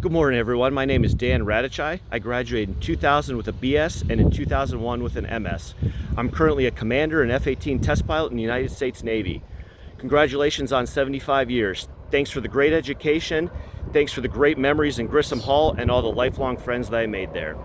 Good morning, everyone. My name is Dan Radichai. I graduated in 2000 with a BS and in 2001 with an MS. I'm currently a commander and F-18 test pilot in the United States Navy. Congratulations on 75 years. Thanks for the great education. Thanks for the great memories in Grissom Hall and all the lifelong friends that I made there.